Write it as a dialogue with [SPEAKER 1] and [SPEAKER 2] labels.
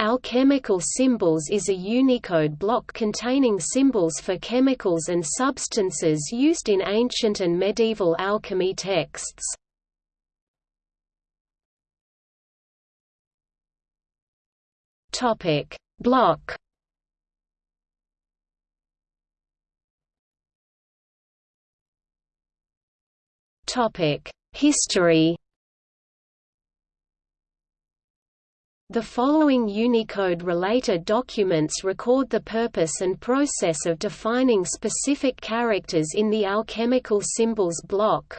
[SPEAKER 1] Alchemical symbols is a Unicode block containing symbols for chemicals and substances used in ancient and medieval alchemy texts. Topic: Block Topic: History The following Unicode-related documents record the purpose and process of defining specific characters in the alchemical symbols block.